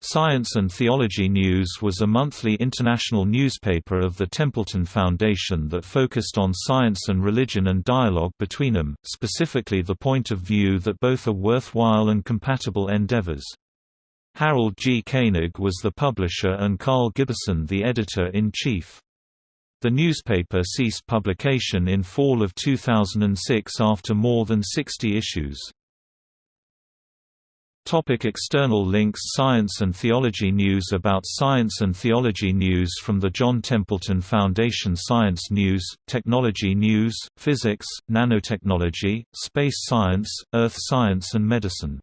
Science and Theology News was a monthly international newspaper of the Templeton Foundation that focused on science and religion and dialogue between them, specifically the point of view that both are worthwhile and compatible endeavors. Harold G. Koenig was the publisher and Karl Giberson the editor-in-chief. The newspaper ceased publication in fall of 2006 after more than 60 issues. Topic external links Science and Theology News About Science and Theology News from the John Templeton Foundation Science News, Technology News, Physics, Nanotechnology, Space Science, Earth Science and Medicine